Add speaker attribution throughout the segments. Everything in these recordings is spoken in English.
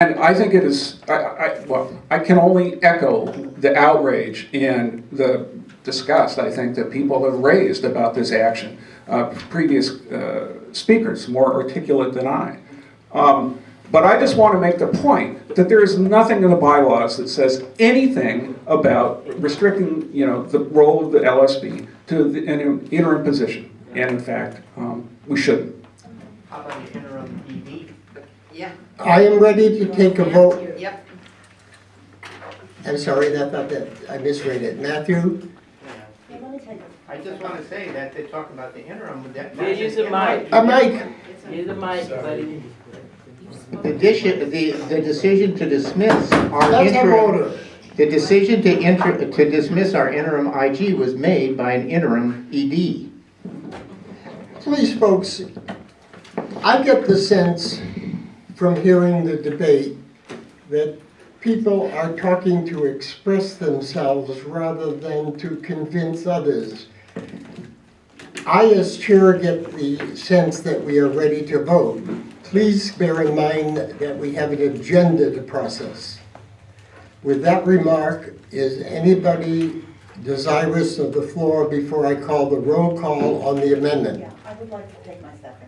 Speaker 1: And I think it is, I, I, well, I can only echo the outrage and the disgust, I think, that people have raised about this action. Uh, previous uh, speakers, more articulate than I. Um, but I just want to make the point that there is nothing in the bylaws that says anything about restricting, you know, the role of the LSB to the, an interim position. And in fact, um, we shouldn't.
Speaker 2: How about the interim ED?
Speaker 3: Yeah.
Speaker 4: I am ready to take a vote.
Speaker 3: Yep.
Speaker 4: I'm sorry, that, that, that, I misread it. Matthew?
Speaker 2: I just want to say that they're talking about the interim, but that.
Speaker 5: Yeah, use the mic.
Speaker 4: A mic.
Speaker 5: Use the mic, buddy.
Speaker 2: The deci- the, the decision to dismiss our
Speaker 4: That's a
Speaker 2: interim,
Speaker 4: voter.
Speaker 2: the decision to inter, to dismiss our interim IG was made by an interim ED.
Speaker 4: Please, folks, I get the sense from hearing the debate that people are talking to express themselves rather than to convince others. I, as chair, get the sense that we are ready to vote. Please bear in mind that we have an agenda to process. With that remark, is anybody desirous of the floor before I call the roll call on the amendment?
Speaker 6: Yeah, I would like to take my second.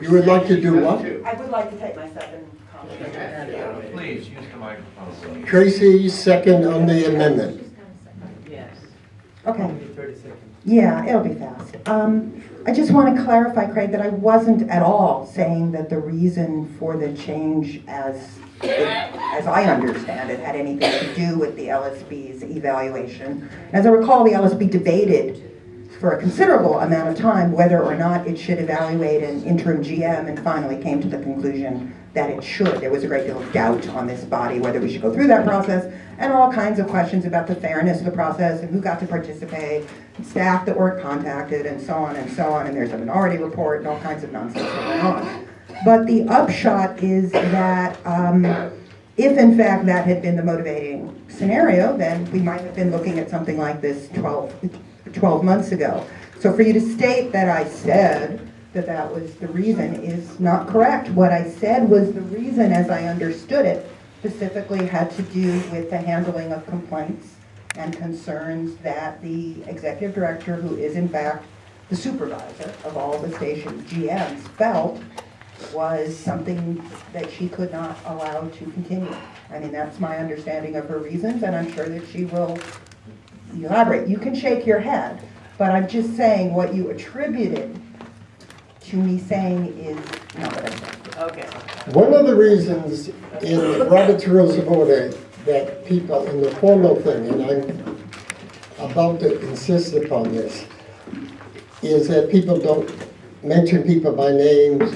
Speaker 4: You would like to do what?
Speaker 6: I would like to take my second comment.
Speaker 7: Please, use the microphone.
Speaker 4: Tracy, second on the amendment.
Speaker 5: Yes.
Speaker 6: Okay,
Speaker 5: Thirty seconds.
Speaker 6: yeah, it'll be fast. Um, I just want to clarify, Craig, that I wasn't at all saying that the reason for the change as, as I understand it, had anything to do with the LSB's evaluation. As I recall, the LSB debated for a considerable amount of time whether or not it should evaluate an interim GM and finally came to the conclusion that it should. There was a great deal of doubt on this body whether we should go through that process and all kinds of questions about the fairness of the process and who got to participate, staff that weren't contacted and so on and so on. And there's a minority report and all kinds of nonsense going on. But the upshot is that um, if in fact that had been the motivating scenario, then we might have been looking at something like this 12, 12 months ago. So for you to state that I said that that was the reason is not correct. What I said was the reason, as I understood it, specifically had to do with the handling of complaints and concerns that the executive director, who is in fact the supervisor of all the station GMs, felt was something that she could not allow to continue. I mean, that's my understanding of her reasons, and I'm sure that she will elaborate. You can shake your head, but I'm just saying what you attributed to me saying is not what I said.
Speaker 5: Okay.
Speaker 4: One of the reasons in Robert's Rules of Order that people, in the formal thing, and I'm about to insist upon this, is that people don't mention people by names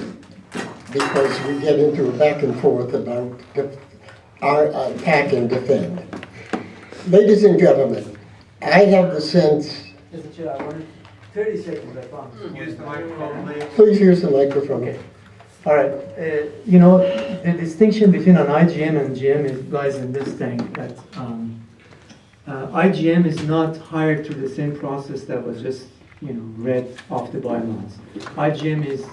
Speaker 4: because we get into a back and forth about our attack and defend. Ladies and gentlemen, I have the sense,
Speaker 5: Mr. Chair, I wanted thirty seconds, I promise.
Speaker 7: Use the microphone, please.
Speaker 4: please use the microphone.
Speaker 5: Okay. All right, uh, you know, the distinction between an IGM and GM is, lies in this thing, that um, uh, IGM is not hired through the same process that was just, you know, read off the bylaws. IGM is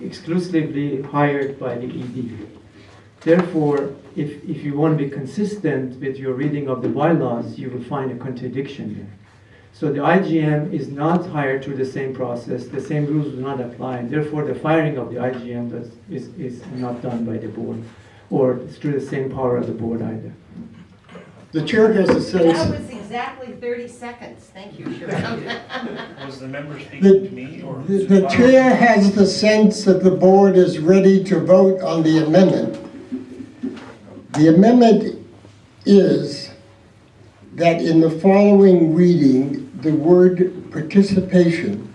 Speaker 5: exclusively hired by the ED. Therefore, if, if you want to be consistent with your reading of the bylaws, you will find a contradiction there. So the IGM is not hired through the same process, the same rules do not apply, and therefore the firing of the IGM does, is, is not done by the board, or it's through the same power of the board either.
Speaker 4: The chair has a
Speaker 3: That was exactly 30 seconds. Thank you, Sharon.
Speaker 7: Was the member
Speaker 4: The-
Speaker 7: to me or?
Speaker 4: the the chair has the sense that the board is ready to vote on the amendment. The amendment is that in the following reading, the word participation,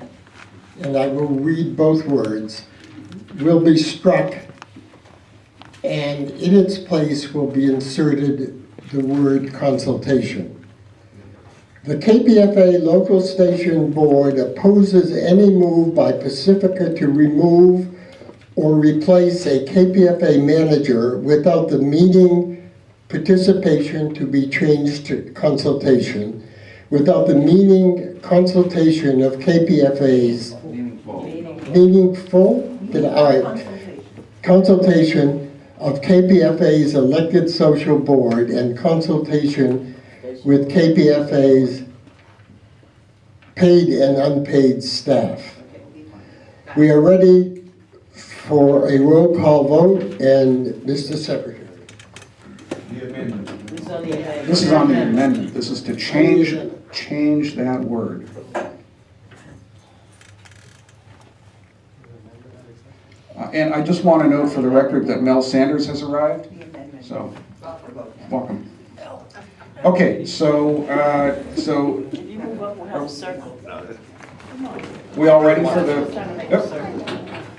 Speaker 4: and I will read both words, will be struck, and in its place will be inserted the word consultation. The KPFA Local Station Board opposes any move by Pacifica to remove or replace a KPFA manager without the meaning participation to be changed to consultation, without the meaning consultation of KPFA's meaningful, did I,
Speaker 6: Consultation.
Speaker 4: consultation of KPFA's elected social board and consultation with KPFA's paid and unpaid staff. We are ready for a roll call vote, and Mr. Secretary.
Speaker 1: This is on the amendment, this is to change, change that word. Uh, And I just want to note for the record that Mel Sanders has arrived, so, welcome. Okay, so, uh, so,
Speaker 8: You move up, we'll have a circle.
Speaker 1: we all ready for the?
Speaker 8: Trying to make
Speaker 1: Yep.
Speaker 8: a circle.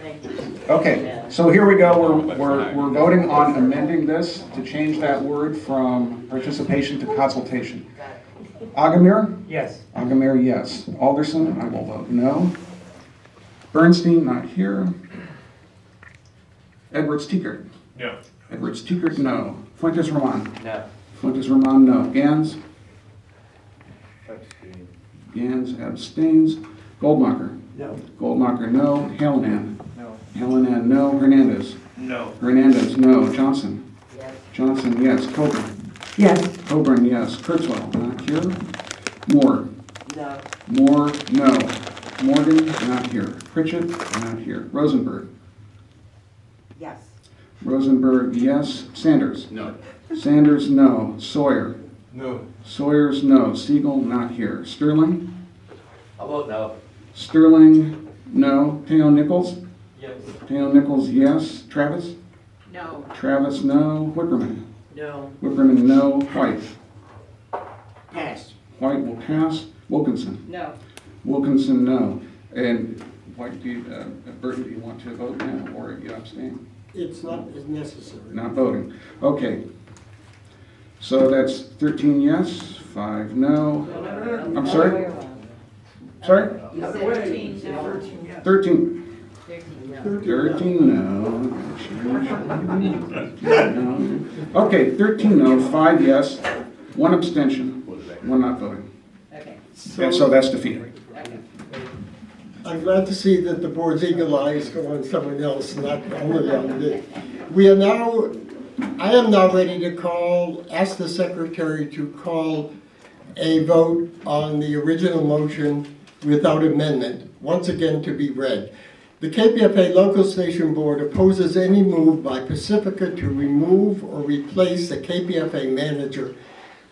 Speaker 8: Thank you.
Speaker 1: Okay, so here we go, we're, we're, we're voting on amending this to change that word from participation to consultation. Aghamir?
Speaker 5: Yes.
Speaker 1: Aghamir, yes. Alderson, I will vote no. Bernstein, not here. Edwards Teeker?
Speaker 7: No.
Speaker 1: Edwards Teeker, no. Fuentes Roman?
Speaker 7: No.
Speaker 1: Fuentes Roman, no. Gans? Gans abstains. Goldmacher?
Speaker 5: No.
Speaker 1: Goldmacher, no. Hallinan?
Speaker 7: No.
Speaker 1: Hallinan, no. Hernandez?
Speaker 7: No.
Speaker 1: Hernandez, no. Johnson? Yes. Johnson, yes. Coburn?
Speaker 6: Yes.
Speaker 1: Coburn, yes. Kurtzwell, not here. Moore?
Speaker 8: No.
Speaker 1: Moore, no. Morgan, not here. Pritchett, not here. Rosenberg?
Speaker 6: Yes.
Speaker 1: Rosenberg, yes. Sanders? No. Sanders, no. Sawyer?
Speaker 7: No.
Speaker 1: Sawyer's, no. Siegel, not here. Sterling?
Speaker 7: I'll vote no.
Speaker 1: Sterling, no. Teo Nichols?
Speaker 7: Yes.
Speaker 1: Teo Nichols, yes. Travis?
Speaker 3: No.
Speaker 1: Travis, no. Whipperman?
Speaker 8: No.
Speaker 1: Whipperman, no. White?
Speaker 8: Pass.
Speaker 1: White will pass. Wilkinson?
Speaker 3: No.
Speaker 1: Wilkinson, no. And White, do you, uh, Burton, do you want to vote now or you abstain?
Speaker 4: It's not as necessary.
Speaker 1: Not voting. Okay. So that's 13 yes, 5 no. I'm sorry? Sorry?
Speaker 3: You said thirteen, no.
Speaker 1: 13.
Speaker 3: Thirteen, no.
Speaker 1: 13 no. No. Okay, 13 no, 5 yes, 1 abstention, 1 not voting.
Speaker 3: Okay,
Speaker 1: And so that's defeated.
Speaker 3: okay.
Speaker 4: I'm glad to see that the board's eagle eyes go on someone else, not only on me. We are now, I am now ready to call, ask the secretary to call a vote on the original motion without amendment, once again to be read. The KPFA Local Station Board opposes any move by Pacifica to remove or replace the KPFA manager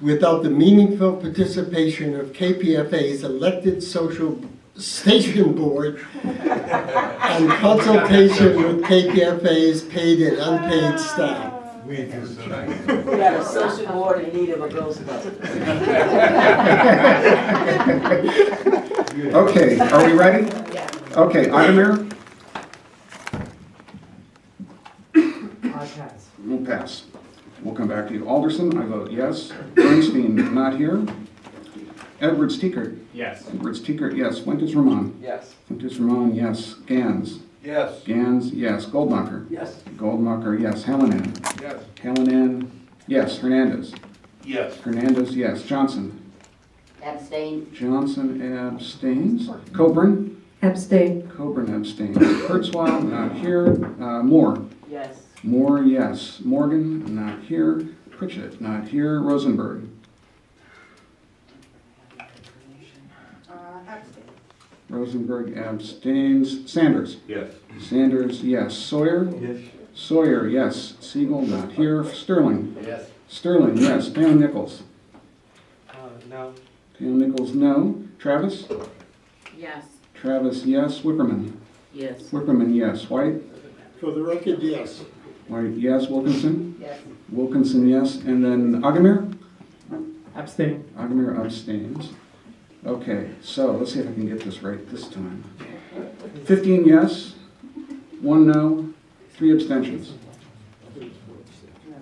Speaker 4: without the meaningful participation of KPFA's elected social station board and consultation with KPFA's paid and unpaid staff.
Speaker 8: We have a social board in need of a Ghostbuster.
Speaker 1: Okay, are we ready? Okay, Aghamir,
Speaker 5: I pass.
Speaker 1: we'll pass. We'll come back to you. Alderson, I vote yes. Bernstein, not here. Edwards Teeker,
Speaker 7: Yes.
Speaker 1: Edwards Teeker, yes. Fuentes Ramon,
Speaker 7: Yes.
Speaker 1: Fuentes Ramon, yes. Gans,
Speaker 7: Yes.
Speaker 1: Gans, yes. Goldmacher,
Speaker 8: Yes.
Speaker 1: Goldmacher, yes. Hallinan,
Speaker 7: Yes.
Speaker 1: Hallinan, yes. Hernandez,
Speaker 7: Yes.
Speaker 1: Hernandez, yes. Johnson,
Speaker 3: Abstain.
Speaker 1: Johnson abstains. Coburn,
Speaker 9: Abstain.
Speaker 1: Coburn abstains. Kurzweil, not here. Uh, Moore,
Speaker 8: Yes.
Speaker 1: Moore, yes. Morgan, not here. Pritchett, not here. Rosenberg,
Speaker 6: Uh.
Speaker 1: Rosenberg abstains. Sanders,
Speaker 7: Yes.
Speaker 1: Sanders, yes. Sawyer,
Speaker 7: Yes.
Speaker 1: Sawyer, yes. Siegel, not here. Sterling,
Speaker 7: Yes.
Speaker 1: Sterling, yes. Pam Nichols,
Speaker 7: Uh, no.
Speaker 1: Pam Nichols, no. Travis,
Speaker 3: Yes.
Speaker 1: Travis, yes. Whipperman,
Speaker 8: Yes.
Speaker 1: Whipperman, yes. White,
Speaker 4: For the record, yes.
Speaker 1: White, yes. Wilkinson,
Speaker 3: Yes.
Speaker 1: Wilkinson, yes. And then Aghamir?
Speaker 5: Abstain.
Speaker 1: Aghamir abstains. Okay, so let's see if I can get this right this time. 15 yes, 1 no, 3 abstentions.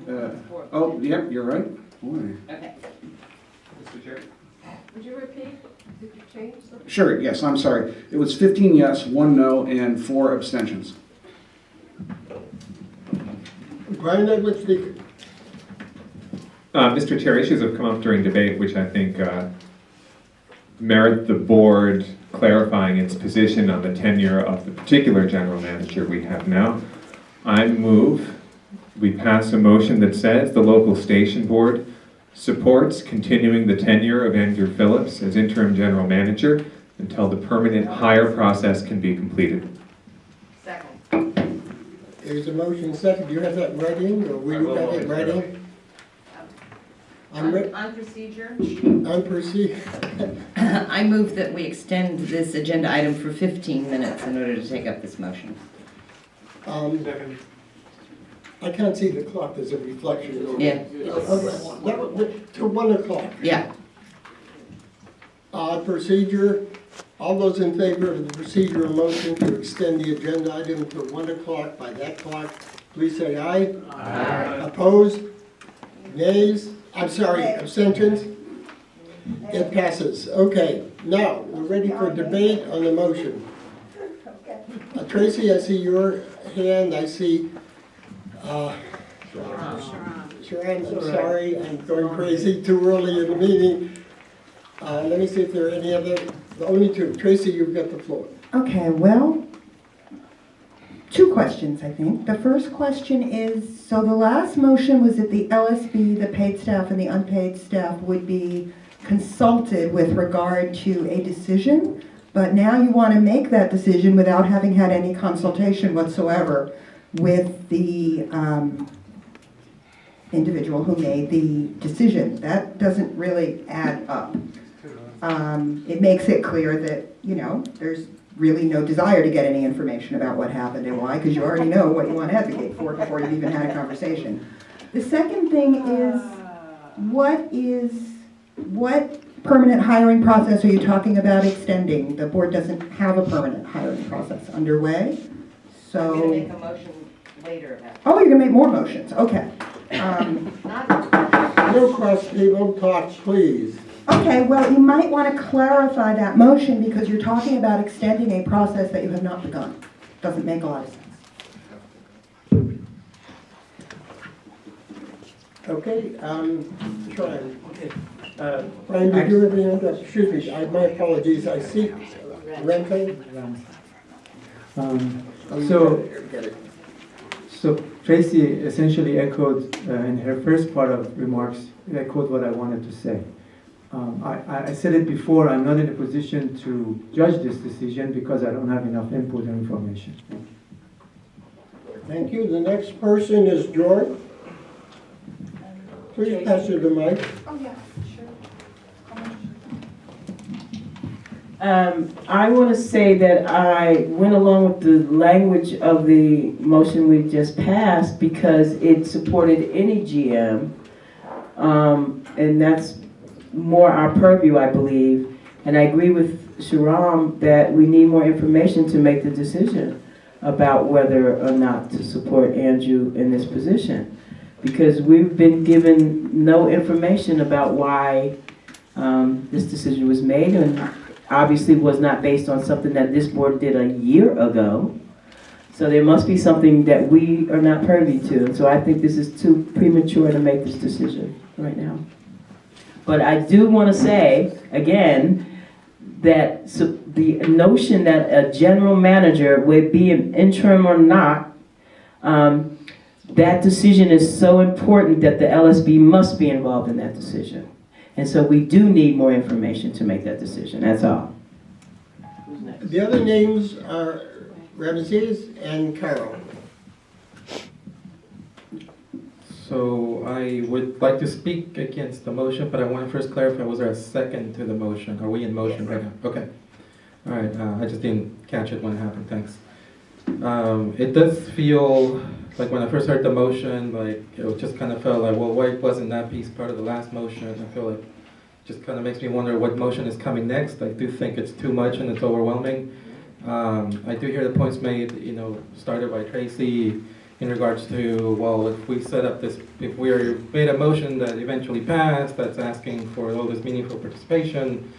Speaker 1: Uh, Oh, yep, you're right. Boy.
Speaker 3: Okay.
Speaker 7: Mr. Chair?
Speaker 3: Would you repeat? Did you change the?
Speaker 1: Sure, yes, I'm sorry. It was 15 yes, 1 no, and 4 abstentions.
Speaker 4: Speaker.
Speaker 10: Uh, Mr. Chair, issues have come up during debate which I think uh, merit the board clarifying its position on the tenure of the particular general manager we have now. I move we pass a motion that says the local station board supports continuing the tenure of Andrew Phillips as interim general manager until the permanent hire process can be completed.
Speaker 3: Second.
Speaker 4: There's a motion second, do you have that in writing, or will you have it in writing? I'm re-
Speaker 3: On procedure?
Speaker 4: unperceived,
Speaker 9: I move that we extend this agenda item for 15 minutes in order to take up this motion.
Speaker 4: um,
Speaker 7: Second.
Speaker 4: I can't see the clock, there's a reflection. over
Speaker 9: Yeah.
Speaker 4: Okay, that would- To one o'clock.
Speaker 9: yeah.
Speaker 4: Uh, procedure, all those in favor of the procedural motion to extend the agenda item to one o'clock by that clock, please say aye. Aye. Opposed? Nays? I'm sorry, abstentions? It passes. Okay, now, we're ready for debate on the motion. Uh, Tracy, I see your hand, I see, uh, Shahram, I'm sorry, I'm going crazy too early in the meeting. Uh, let me see if there are any other, the only two. Tracy, you've got the floor.
Speaker 6: Okay, well, two questions, I think. The first question is, so the last motion was that the LSB, the paid staff and the unpaid staff would be consulted with regard to a decision, but now you want to make that decision without having had any consultation whatsoever with the um, individual who made the decision. That doesn't really add up. Um, It makes it clear that, you know, there's really no desire to get any information about what happened and why, because you already know what you want to advocate for before you've even had a conversation. The second thing is, what is, what permanent hiring process are you talking about extending? The board doesn't have a permanent hiring process underway, so.
Speaker 3: I'm gonna
Speaker 6: so,
Speaker 3: make a motion later about
Speaker 6: oh, you're gonna make more motions, okay. Um,
Speaker 3: it. Not,
Speaker 4: No cross table talk, please.
Speaker 6: Okay, well, you might want to clarify that motion because you're talking about extending a process that you have not begun. Doesn't make a lot of sense.
Speaker 4: Okay, um, Shahram.
Speaker 5: Okay. Uh,
Speaker 4: Brian, did you have any other, excuse me, I, my apologies, I see, Renfro?
Speaker 5: um, So, so Tracy essentially echoed, uh, in her first part of remarks, echoed what I wanted to say. Um, I, I- I said it before, I'm not in a position to judge this decision because I don't have enough input and information.
Speaker 4: Thank you. The next person is George. Please pass her the mic.
Speaker 8: Oh yeah, Um, I want to say that I went along with the language of the motion we just passed because it supported any GM. Um, and that's more our purview, I believe. And I agree with Shahram that we need more information to make the decision about whether or not to support Andrew in this position. Because we've been given no information about why um, this decision was made and obviously was not based on something that this board did a year ago. So there must be something that we are not privy to. So I think this is too premature to make this decision right now. But I do want to say, again, that the notion that a general manager would be an interim or not, um, that decision is so important that the LSB must be involved in that decision. And so we do need more information to make that decision, that's all. Who's next?
Speaker 4: The other names are Ramses and Carol.
Speaker 11: So I would like to speak against the motion, but I want to first clarify, was there a second to the motion? Are we in motion right now? Okay. All right, uh, I just didn't catch it when it happened, thanks. Um, It does feel, like when I first heard the motion, like, it just kind of felt like, well, why wasn't that piece part of the last motion? I feel like, just kind of makes me wonder what motion is coming next. I do think it's too much and it's overwhelming. Um, I do hear the points made, you know, started by Tracy, in regards to, well, if we set up this, if we're made a motion that eventually passed, that's asking for all this meaningful participation,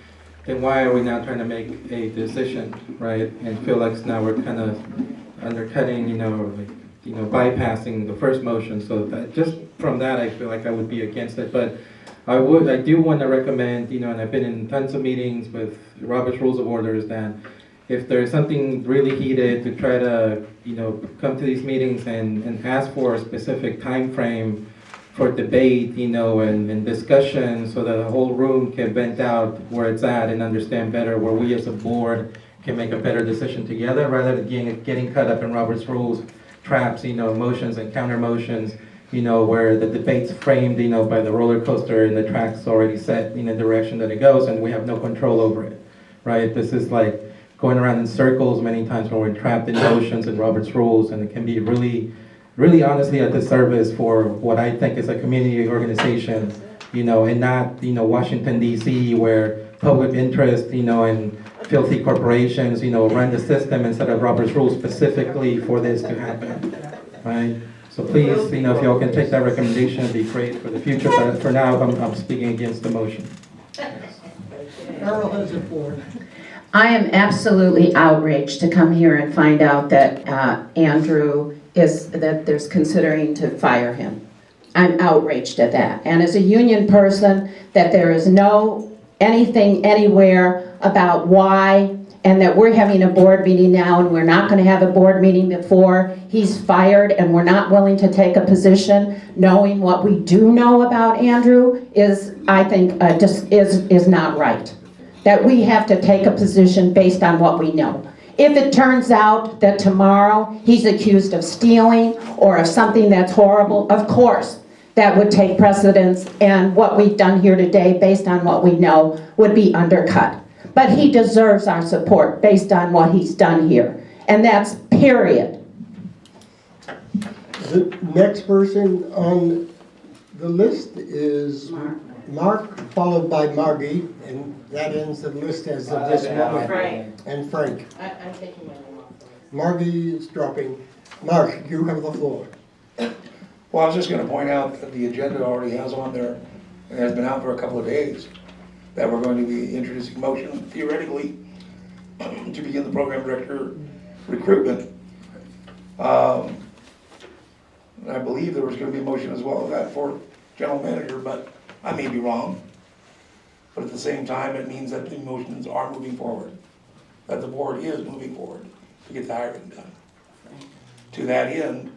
Speaker 11: then why are we now trying to make a decision, right? And feel like now we're kind of undercutting, you know, like, you know, bypassing the first motion, so that, just from that, I feel like I would be against it, but I would, I do want to recommend, you know, and I've been in tons of meetings with Robert's Rules of Orders, that if there's something really heated, to try to, you know, come to these meetings and, and ask for a specific time frame for debate, you know, and, and discussion, so that the whole room can vent out where it's at and understand better where we as a board can make a better decision together, rather than getting, getting caught up in Robert's rules, traps, you know, motions and counter motions, you know, where the debate's framed, you know, by the roller coaster and the track's already set in the direction that it goes, and we have no control over it, right? This is like going around in circles many times when we're trapped in motions and Robert's rules, and it can be really, really honestly a disservice for what I think is a community organization, you know, and not, you know, Washington DC, where public interest, you know, and filthy corporations, you know, run the system instead of Robert's rules specifically for this to happen, right? So please, you know, if y'all can take that recommendation, it'd be great for the future, but for now, I'm, I'm speaking against the motion.
Speaker 4: Carol has the floor.
Speaker 12: I am absolutely outraged to come here and find out that uh, Andrew is, that there's considering to fire him. I'm outraged at that. And as a union person, that there is no, anything anywhere about why, and that we're having a board meeting now and we're not gonna have a board meeting before he's fired and we're not willing to take a position, knowing what we do know about Andrew is, I think, uh, just, is, is not right that we have to take a position based on what we know. If it turns out that tomorrow he's accused of stealing or of something that's horrible, of course, that would take precedence and what we've done here today, based on what we know, would be undercut. But he deserves our support based on what he's done here. And that's period.
Speaker 4: The next person on the list is Mark, followed by Margie, and that ends the list as of this moment.
Speaker 9: Frank.
Speaker 4: And Frank.
Speaker 9: I, I'm taking my name off.
Speaker 4: Margie is dropping. Mark, you have the floor.
Speaker 13: Well, I was just gonna point out that the agenda already has on there, and has been out for a couple of days, that we're going to be introducing motion theoretically to begin the program director recruitment. Um, and I believe there was gonna be a motion as well of that for general manager, but I may be wrong. But at the same time, it means that the motions are moving forward, that the board is moving forward to get the hiring done. To that end,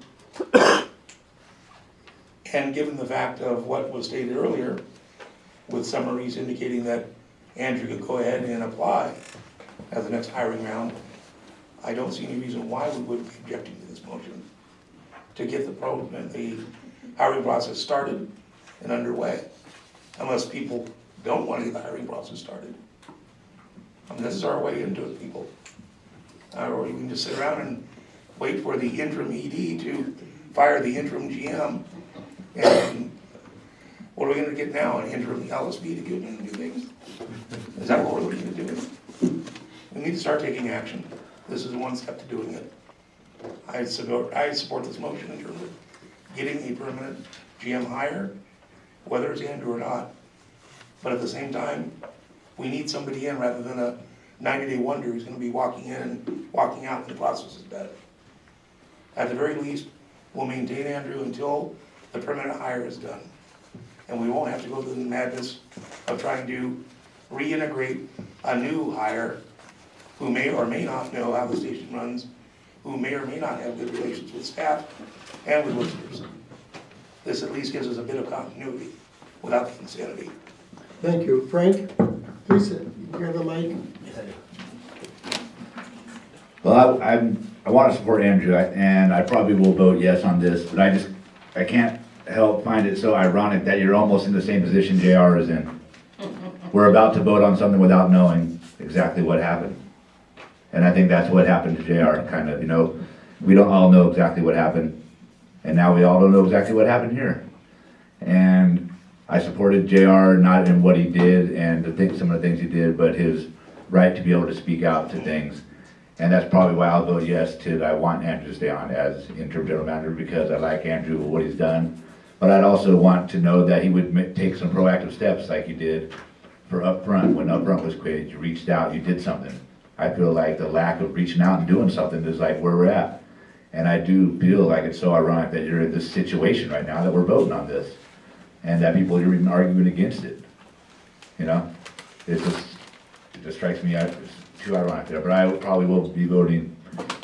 Speaker 13: and given the fact of what was stated earlier, with summaries indicating that Andrew could go ahead and apply as the next hiring round, I don't see any reason why we would be objecting to this motion to get the the hiring process started and underway, unless people don't want to the hiring process started. Mean, this is our way into it, people. Uh, Or you can just sit around and wait for the interim ED to fire the interim GM. And what are we gonna get now, an interim LSB to get in and do things? Is that what we're looking to do? We need to start taking action. This is one step to doing it. I support, I support this motion in terms of getting a permanent GM hire, whether it's Andrew or not. But at the same time, we need somebody in rather than a ninety-day wonder who's gonna be walking in and walking out when the process is done. At the very least, we'll maintain Andrew until the permanent hire is done. And we won't have to go through the madness of trying to reintegrate a new hire who may or may not know how the station runs, who may or may not have good relations with staff and with listeners. This at least gives us a bit of continuity without the insanity.
Speaker 4: Thank you. Frank, please, you have the mic.
Speaker 14: Well, I, I'm, I want to support Andrew, I- and I probably will vote yes on this, but I just, I can't help find it so ironic that you're almost in the same position JR is in. We're about to vote on something without knowing exactly what happened. And I think that's what happened to JR, kind of, you know, we don't all know exactly what happened, and now we all don't know exactly what happened here. And I supported JR not in what he did and the things, some of the things he did, but his right to be able to speak out to things. And that's probably why I'll vote yes to, I want Andrew to stay on as interim general manager because I like Andrew, and what he's done. But I'd also want to know that he would take some proactive steps like he did for Upfront. When Upfront was created, you reached out, you did something. I feel like the lack of reaching out and doing something is like where we're at. And I do feel like it's so ironic that you're in this situation right now, that we're voting on this. And that people are even arguing against it. You know, it's just, it just strikes me, as too ironic there, but I probably will be voting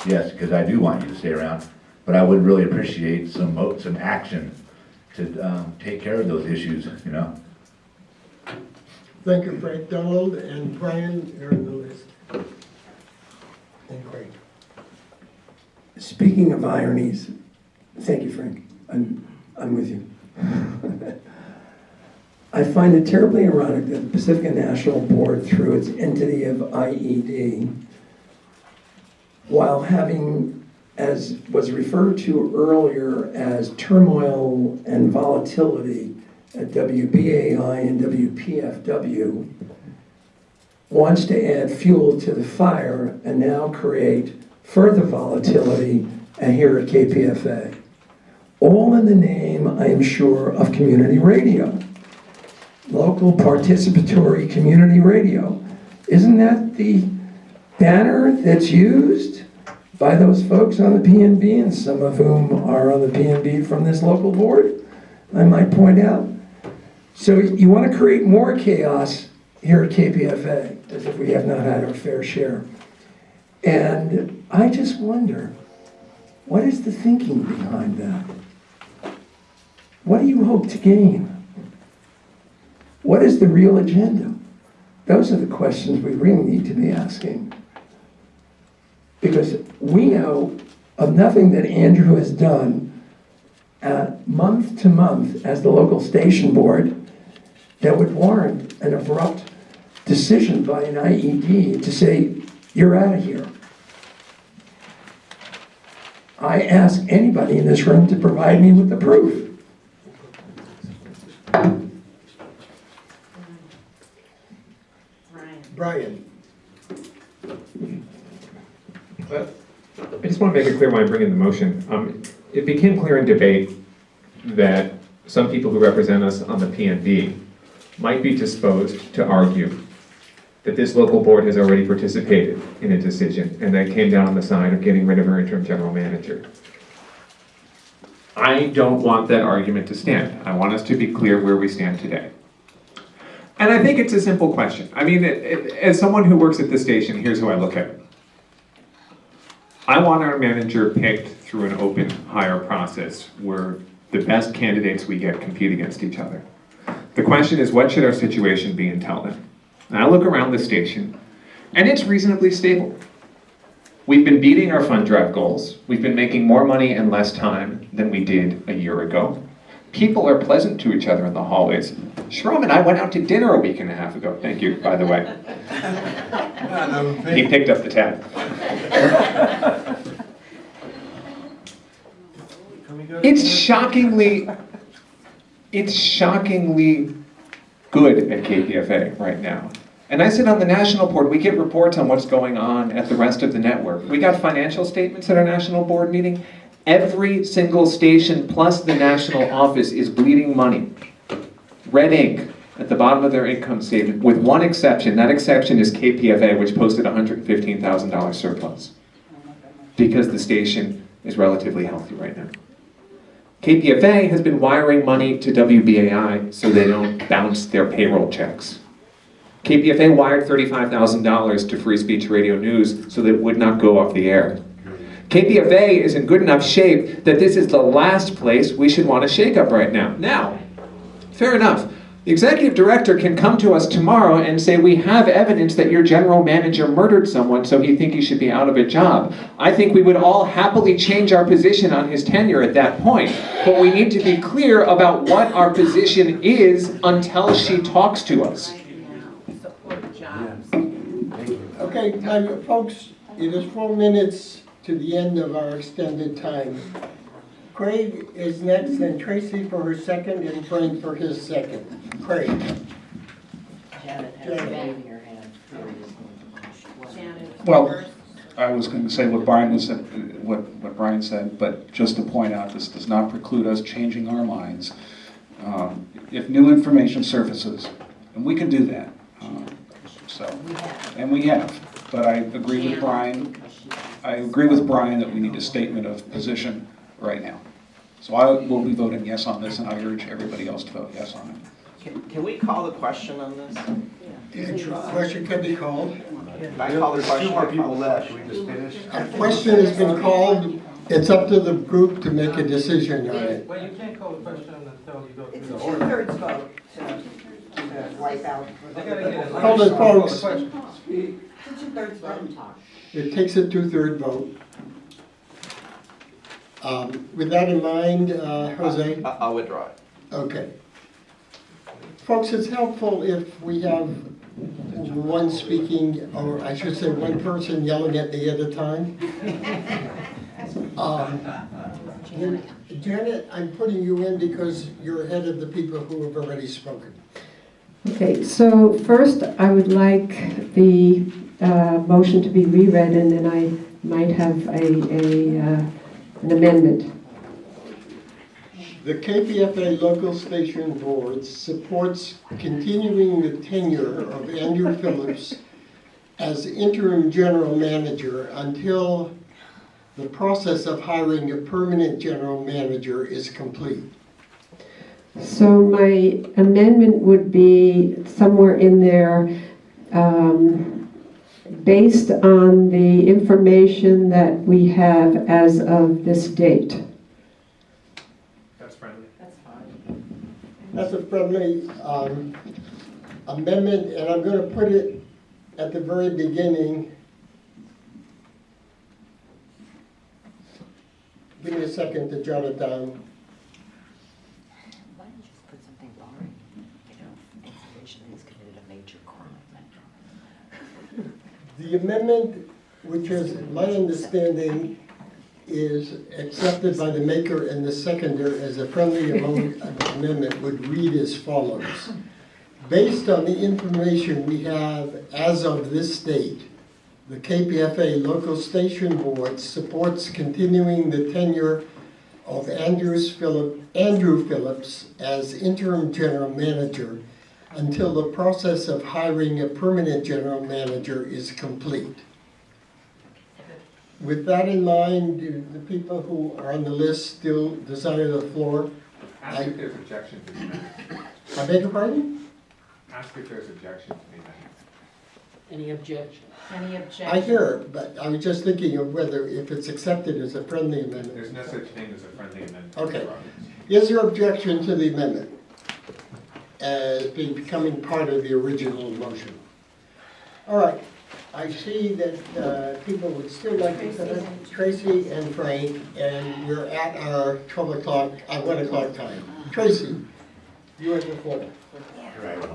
Speaker 14: yes, because I do want you to stay around. But I would really appreciate some, some action to, um, take care of those issues, you know?
Speaker 4: Thank you, Frank. Donald and Brian are on the. And Craig.
Speaker 15: Speaking of ironies, thank you, Frank. I'm, I'm with you. I find it terribly ironic that the Pacifica National Board, through its entity of IED, while having, as was referred to earlier as turmoil and volatility at WBAI and WPFW, wants to add fuel to the fire and now create further volatility and here at KPFA. All in the name, I am sure, of community radio. Local participatory community radio. Isn't that the banner that's used by those folks on the PNB and some of whom are on the PNB from this local board? I might point out. So you want to create more chaos here at KPFA, as if we have not had our fair share. And I just wonder, what is the thinking behind that? What do you hope to gain? What is the real agenda? Those are the questions we really need to be asking. Because we know of nothing that Andrew has done month to month as the local station board that would warrant an abrupt decision by an IED to say, you're out of here. I ask anybody in this room to provide me with the proof.
Speaker 4: Brian.
Speaker 10: I just want to make it clear why I bring in the motion. Um, It became clear in debate that some people who represent us on the PNB might be disposed to argue that this local board has already participated in a decision and that came down on the side of getting rid of our interim general manager. I don't want that argument to stand. I want us to be clear where we stand today. And I think it's a simple question. I mean, it- it- as someone who works at the station, here's how I look at it. I want our manager picked through an open hire process where the best candidates we get compete against each other. The question is, what should our situation be until then? And I look around the station, and it's reasonably stable. We've been beating our fund drive goals. We've been making more money in less time than we did a year ago. People are pleasant to each other in the hallways. Shahram and I went out to dinner a week and a half ago. Thank you, by the way. He picked up the tab. It's shockingly, it's shockingly good at KPFA right now. And I sit on the national board, we get reports on what's going on at the rest of the network. We got financial statements at our national board meeting. Every single station plus the national office is bleeding money. Red ink at the bottom of their income statement, with one exception. That exception is KPFA, which posted $115,000 surplus. Because the station is relatively healthy right now. KPFA has been wiring money to WBAI so they don't bounce their payroll checks. KPFA wired $35,000 to Free Speech Radio News so that it would not go off the air. KPFA is in good enough shape that this is the last place we should want to shake up right now. Now, fair enough. The executive director can come to us tomorrow and say, we have evidence that your general manager murdered someone, so he think he should be out of a job. I think we would all happily change our position on his tenure at that point. But we need to be clear about what our position is until she talks to us.
Speaker 4: Okay, my folks, it is four minutes to the end of our extended time. Craig is next, then Tracy for her second, and Frank for his second. Craig.
Speaker 3: Janet has a waving her hand.
Speaker 1: Well, I was going to say what Brian was, what, what Brian said, but just to point out, this does not preclude us changing our minds. Um, If new information surfaces, and we can do that, um, so, and we have, but I agree with Brian, I agree with Brian that we need a statement of position right now. So I will be voting yes on this, and I urge everybody else to vote yes on it.
Speaker 16: Can, can we call the question on this?
Speaker 4: Question can be called.
Speaker 16: Can I call the
Speaker 7: There's two more people left, should we just finish?
Speaker 4: A question has been called. It's up to the group to make a decision on it.
Speaker 11: Well, you can't call the question until you go through the order.
Speaker 6: two-thirds vote to, to wipe out.
Speaker 11: They gotta get it.
Speaker 4: Hold it, folks.
Speaker 6: It's a two-thirds vote.
Speaker 4: It takes a two-third vote. Um, With that in mind, uh, Jose?
Speaker 16: I- I'll withdraw it.
Speaker 4: Okay. Folks, it's helpful if we have one speaking, or I should say, one person yelling at me at a time. Um, Janet, I'm putting you in because you're ahead of the people who have already spoken.
Speaker 17: Okay, so first, I would like the uh, motion to be reread, and then I might have a, a, uh, an amendment.
Speaker 4: The KPFA Local Station Board supports continuing the tenure of Andrew Phillips as interim general manager until the process of hiring a permanent general manager is complete.
Speaker 17: So my amendment would be somewhere in there, um, based on the information that we have as of this date.
Speaker 10: That's friendly.
Speaker 3: That's fine.
Speaker 4: That's a friendly um, amendment, and I'm going to put it at the very beginning. Give me a second to jot it down.
Speaker 3: Why don't you just put something boring, you know, information that he's committed a major crime.
Speaker 4: The amendment, which is my understanding, is accepted by the maker and the seconder as a friendly amendment would read as follows. Based on the information we have as of this date, the KPFA Local Station Board supports continuing the tenure of Andrews Phillip, Andrew Phillips as interim general manager until the process of hiring a permanent general manager is complete. With that in mind, do the people who are on the list still desire the floor?
Speaker 10: Ask if there's objection to the amendment.
Speaker 4: I beg your pardon?
Speaker 10: Ask if there's objection to the amendment.
Speaker 3: Any objection? Any objection?
Speaker 4: I hear, it, but I was just thinking of whether, if it's accepted as a friendly amendment.
Speaker 10: There's no such thing as a friendly amendment.
Speaker 4: Okay. Is there objection to the amendment as being- becoming part of the original motion? All right, I see that uh, people would still like to, come in. Tracy and Frank, and we're at our 12 o'clock, uh, 1 o'clock time. Tracy, you have the floor. Right.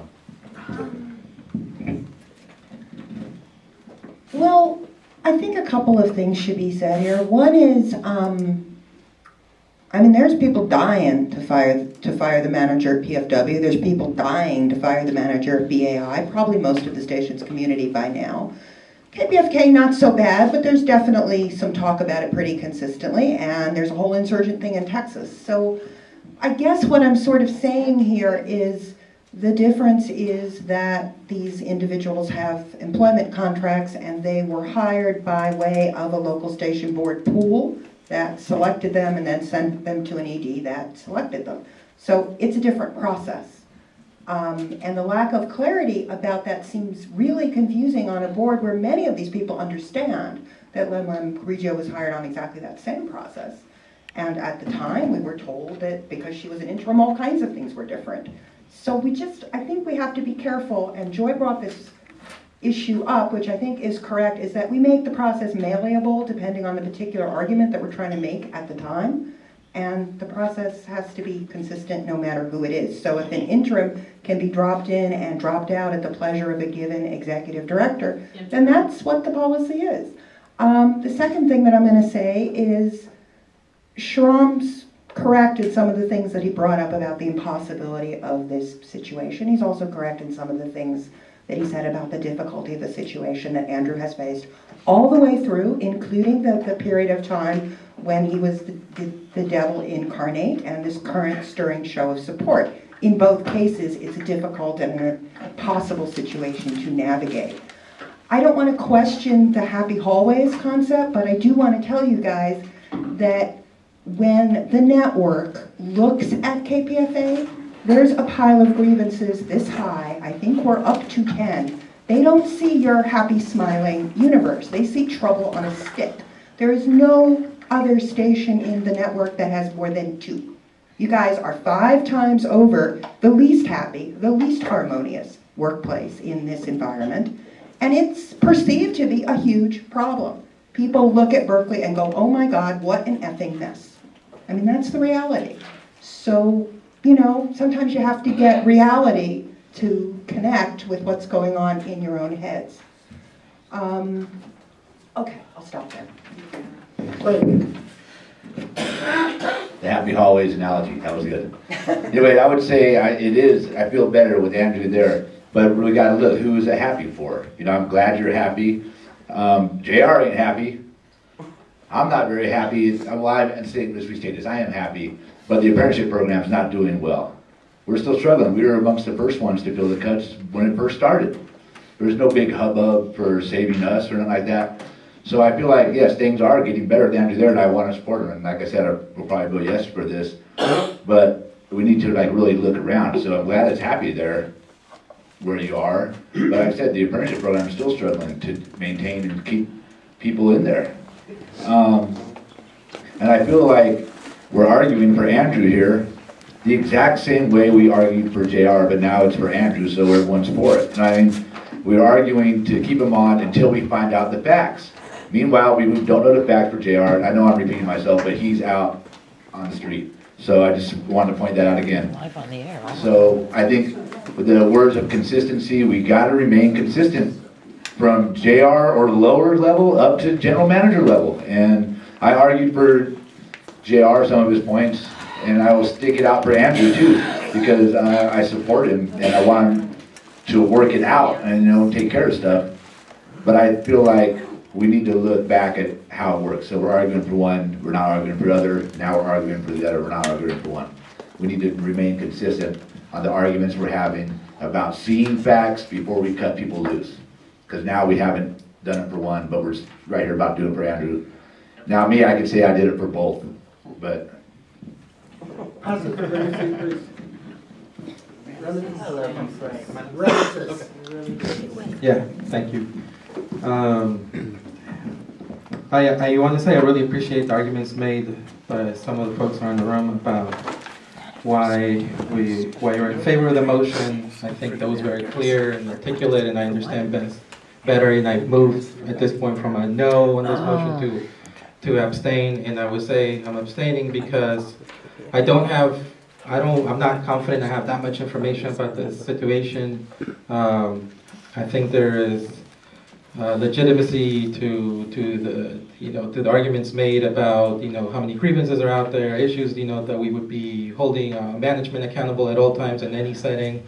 Speaker 6: Well, I think a couple of things should be said here. One is, um, I mean, there's people dying to fire, to fire the manager at PFW. There's people dying to fire the manager at BAI, probably most of the station's community by now. KPFK, not so bad, but there's definitely some talk about it pretty consistently, and there's a whole insurgent thing in Texas. So I guess what I'm sort of saying here is the difference is that these individuals have employment contracts and they were hired by way of a local station board pool that selected them and then sent them to an ED that selected them. So it's a different process. Um, and the lack of clarity about that seems really confusing on a board where many of these people understand that Lem Rijio was hired on exactly that same process. And at the time, we were told that because she was an interim, all kinds of things were different. So we just, I think we have to be careful, and Joy brought this issue up, which I think is correct, is that we make the process malleable depending on the particular argument that we're trying to make at the time. And the process has to be consistent no matter who it is. So if an interim can be dropped in and dropped out at the pleasure of a given executive director, then that's what the policy is. Um, the second thing that I'm gonna say is Shahram's corrected some of the things that he brought up about the impossibility of this situation. He's also correct in some of the things that he said about the difficulty of the situation that Andrew has faced all the way through, including the, the period of time when he was the, the, the devil incarnate and this current stirring show of support. In both cases, it's a difficult and a possible situation to navigate. I don't want to question the happy hallways concept, but I do want to tell you guys that when the network looks at KPFA, there's a pile of grievances this high, I think we're up to 10. They don't see your happy, smiling universe. They see trouble on a stick. There is no other station in the network that has more than two. You guys are five times over the least happy, the least harmonious workplace in this environment, and it's perceived to be a huge problem. People look at Berkeley and go, oh my God, what an effing mess. I mean, that's the reality. So, you know, sometimes you have to get reality to connect with what's going on in your own heads. Um, okay, I'll stop there.
Speaker 14: The happy hallways analogy, that was good. Anyway, I would say I, it is, I feel better with Andrew there, but we gotta look, who is it happy for? You know, I'm glad you're happy. Um, JR ain't happy. I'm not very happy, well, I'm, alive and say, let's restate this, I am happy, but the apprenticeship program is not doing well. We're still struggling, we were amongst the first ones to feel the cuts when it first started. There was no big hubbub for saving us or anything like that. So I feel like, yes, things are getting better down to there, and I want to support them. And like I said, I will probably vote yes for this. But we need to like really look around. So I'm glad it's happy there where you are. But like I said, the apprenticeship program is still struggling to maintain and keep people in there. Um, and I feel like we're arguing for Andrew here the exact same way we argued for JR, but now it's for Andrew, so everyone's for it. And I mean, we're arguing to keep him on until we find out the facts. Meanwhile, we don't know the facts for JR. and I know I'm repeating myself, but he's out on the street. So I just wanted to point that out again.
Speaker 3: Live on the air.
Speaker 14: So I think with the words of consistency, we gotta remain consistent from JR or lower level up to general manager level. And I argued for JR, some of his points, and I will stick it out for Andrew too, because I, I support him and I want him to work it out and, you know, take care of stuff. But I feel like we need to look back at how it works. So we're arguing for one, we're not arguing for the other, now we're arguing for the other, we're not arguing for one. We need to remain consistent on the arguments we're having about seeing facts before we cut people loose. Because now we haven't done it for one, but we're right here about doing it for Andrew. Now me, I can say I did it for both, but
Speaker 11: Yeah, thank you. Um, I, I want to say I really appreciate the arguments made by some of the folks around the room about why we, why you're in favor of the motion. I think that was very clear and articulate, and I understand best, better, and I've moved at this point from a no on this motion to, to abstain, and I would say I'm abstaining because I don't have, I don't, I'm not confident I have that much information about the situation. Um, I think there is uh, legitimacy to, to the, you know, to the arguments made about, you know, how many grievances are out there, issues, you know, that we would be holding uh, management accountable at all times in any setting.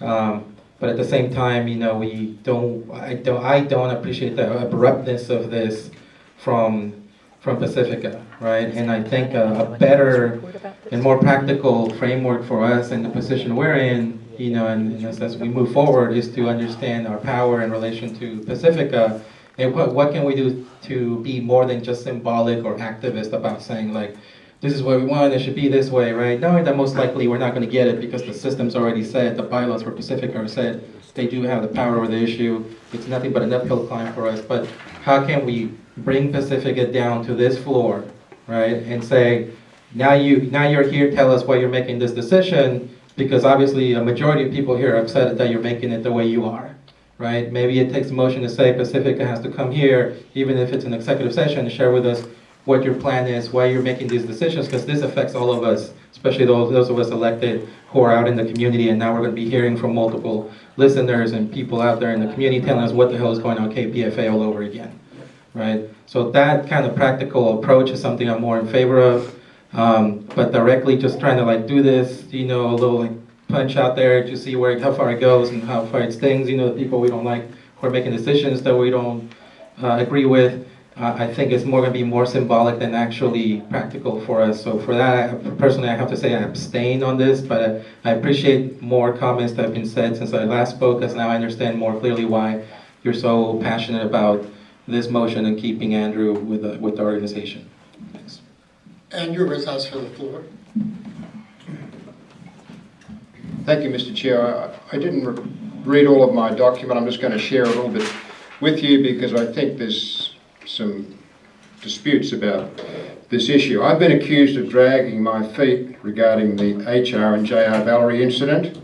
Speaker 11: Um, but at the same time, you know, we don't, I don't, I don't appreciate the abruptness of this from, from Pacifica, right? And I think a, a better and more practical framework for us and the position we're in you know, and, and as, as, we move forward, is to understand our power in relation to Pacifica, and what, what can we do to be more than just symbolic or activist about saying like, this is what we want, it should be this way, right? Knowing that most likely we're not going to get it because the system's already said, the bylaws for Pacifica are said, they do have the power over the issue. It's nothing but an uphill climb for us. But how can we bring Pacifica down to this floor, right, and say, now you now you're here, tell us why you're making this decision because obviously a majority of people here are upset that you're making it the way you are, right? Maybe it takes a motion to say Pacifica has to come here, even if it's an executive session, to share with us what your plan is, why you're making these decisions, because this affects all of us, especially those, those of us elected who are out in the community, and now we're going to be hearing from multiple listeners and people out there in the community telling us what the hell is going on KPFA all over again, right? So that kind of practical approach is something I'm more in favor of. Um, but directly just trying to like do this, you know, a little like punch out there to see where how far it goes and how far it stings. You know, the people we don't like who are making decisions that we don't uh, agree with. I think it's more going to be more symbolic than actually practical for us. So for that, I, personally, I have to say I abstain on this, but I, I appreciate more comments that have been said since I last spoke, as now I understand more clearly why you're so passionate about this motion and keeping Andrew with the, with the organization.
Speaker 4: Andrew Rizos for the floor.
Speaker 18: Thank you, Mr. Chair. I I didn't re- read all of my document. I'm just going to share a little bit with you because I think there's some disputes about this issue. I've been accused of dragging my feet regarding the HR and JR Valrey incident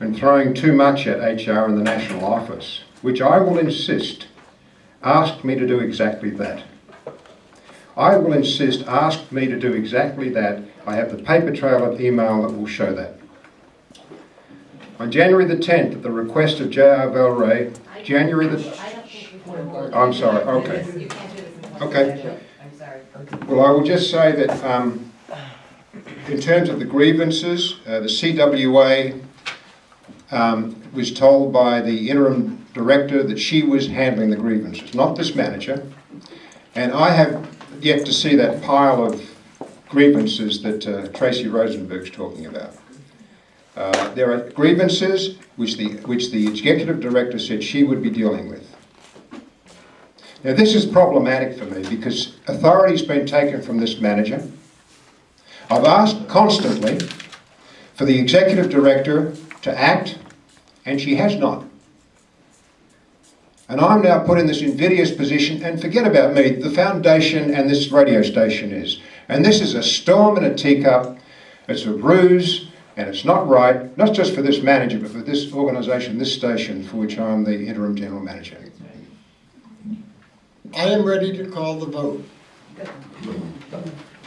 Speaker 18: and throwing too much at HR and the National Office, which I will insist asked me to do exactly that. I will insist asked me to do exactly that. I have the paper trail of email that will show that. On January the 10th, at the request of J.R. Valrey, January the... I'm sorry, okay. Okay. Well, I will just say that um, in terms of the grievances, uh, the CWA um, was told by the interim director that she was handling the grievances, not this manager. And I have yet to see that pile of grievances that uh, Tracy Rosenberg's talking about. Uh, there are grievances which the, which the executive director said she would be dealing with. Now this is problematic for me because authority's been taken from this manager. I've asked constantly for the executive director to act and she has not. And I'm now put in this invidious position and forget about me, the foundation and this radio station is. And this is a storm in a teacup, it's a ruse, and it's not right, not just for this manager, but for this organisation, this station, for which I'm the interim general manager.
Speaker 4: I am ready to call the vote.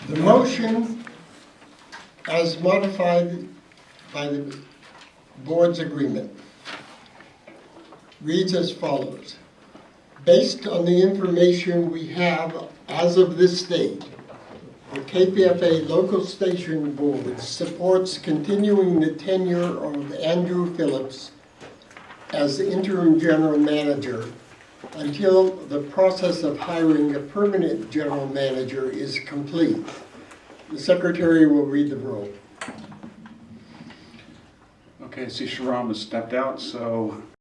Speaker 4: The motion, as modified by the board's agreement, reads as follows. Based on the information we have as of this date, the KPFA Local Station Board supports continuing the tenure of Andrew Phillips as the interim general manager until the process of hiring a permanent general manager is complete. The secretary will read the roll.
Speaker 1: Okay, I see Shahram has stepped out, so